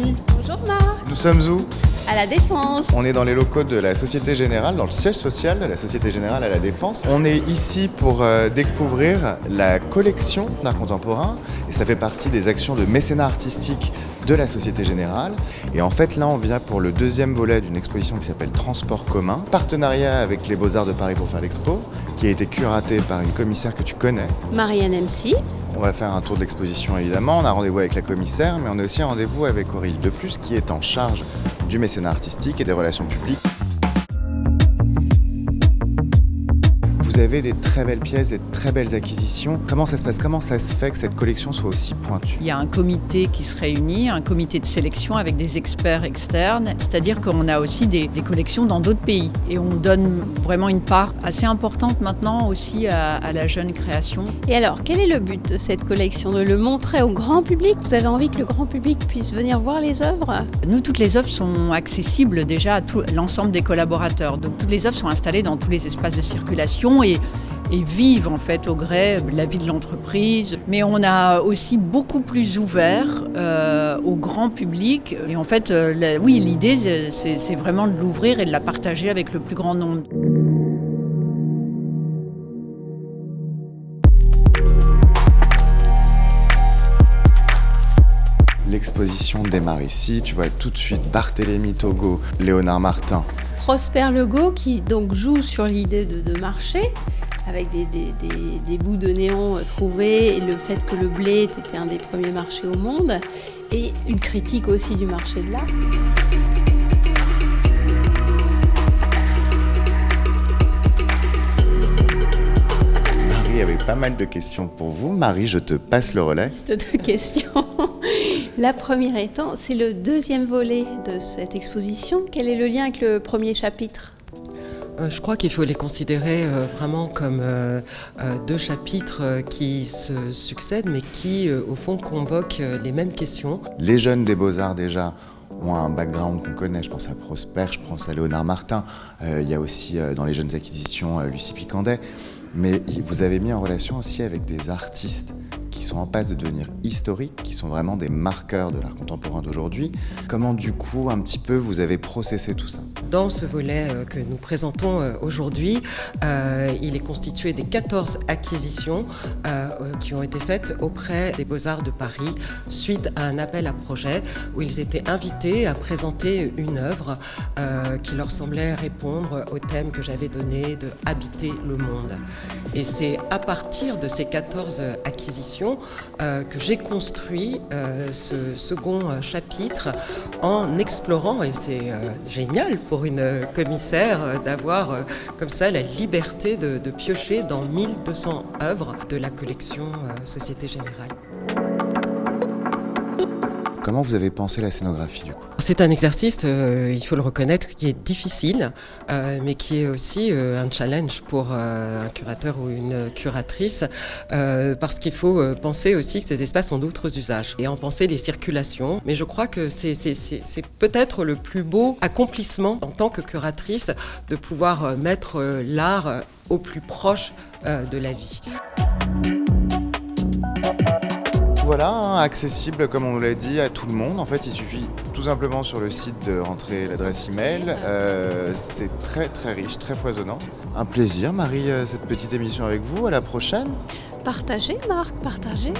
Bonjour Marc, nous sommes où? À la Défense. On est dans les locaux de la Société Générale, dans le siège social de la Société Générale à la Défense. On est ici pour euh, découvrir la collection d'art contemporain et ça fait partie des actions de mécénat artistique de la Société Générale. Et en fait, là, on vient pour le deuxième volet d'une exposition qui s'appelle Transport commun, partenariat avec les Beaux-Arts de Paris pour faire l'expo, qui a été curatée par une commissaire que tu connais. Marianne MC. On va faire un tour d'exposition évidemment, on a rendez-vous avec la commissaire, mais on a aussi un rendez-vous avec Aurélie Deplus qui est en charge du mécénat artistique et des relations publiques. Vous avez des très belles pièces, des très belles acquisitions. Comment ça se passe? Comment ça se fait que cette collection soit aussi pointue? Il y a un comité qui se réunit, un comité de sélection avec des experts externes, c'est-à-dire qu'on a aussi des, des collections dans d'autres pays. Et on donne vraiment une part assez importante maintenant aussi à, à, la jeune création. Et alors, quel est le but de cette collection? De le montrer au grand public? Vous avez envie que le grand public puisse venir voir les œuvres? Nous, toutes les œuvres sont accessibles déjà à tout l'ensemble des collaborateurs. Donc toutes les œuvres sont installées dans tous les espaces de circulation et, et vivent en fait au gré la vie de l'entreprise. Mais on a aussi beaucoup plus ouvert euh, au grand public. Et en fait, euh, oui, l'idée, c'est vraiment de l'ouvrir et de la partager avec le plus grand nombre. L'exposition démarre ici, tu vois tout de suite Barthélémy Togo, Léonard Martin. Prosper Legault qui donc joue sur l'idée de, marché avec des, bouts de néon trouvés et le fait que le blé était un des premiers marchés au monde et une critique aussi du marché de l'art. Pas mal de questions pour vous. Marie, je te passe le relais. C'est deux questions. La première étant, c'est le deuxième volet de cette exposition. Quel est le lien avec le premier chapitre euh, je crois qu'il faut les considérer euh, vraiment comme euh, deux chapitres qui se succèdent, mais qui, au fond, convoquent les mêmes questions. Les jeunes des beaux-arts, déjà, ont un background qu'on connaît. Je pense à Prosper, je pense à Léonard Martin. il y a aussi, dans les jeunes acquisitions, Lucie Picandet. Mais vous avez mis en relation aussi avec des artistes qui sont en passe de devenir historiques, qui sont vraiment des marqueurs de l'art contemporain d'aujourd'hui. Comment du coup, un petit peu, vous avez processé tout ça? Dans ce volet euh, que nous présentons euh, aujourd'hui, euh, il est constitué des 14 acquisitions qui ont été faites auprès des Beaux-Arts de Paris suite à un appel à projet où ils étaient invités à présenter une œuvre qui leur semblait répondre au thème que j'avais donné de habiter le monde. Et c'est à partir de ces 14 acquisitions euh, que j'ai construit euh, ce second chapitre en explorant, et c'est euh, génial pour une commissaire d'avoir euh, comme ça la liberté de, piocher dans 1200 œuvres de la collection euh, Société Générale. Comment vous avez pensé la scénographie du coup? C'est un exercice, euh, il faut le reconnaître, qui est difficile, euh, mais qui est aussi euh, un challenge pour un curateur ou une curatrice, parce qu'il faut penser aussi que ces espaces ont d'autres usages et en penser les circulations. Mais je crois que c'est peut-être le plus beau accomplissement en tant que curatrice de pouvoir mettre l'art au plus proche de la vie voilà, hein, accessible comme on l'a dit à tout le monde. En fait, il suffit tout simplement sur le site de rentrer l'adresse email. Euh, c'est très très riche, très foisonnant. Un plaisir, Marie, euh, cette petite émission avec vous. À la prochaine. Partagez, Marc, partagez.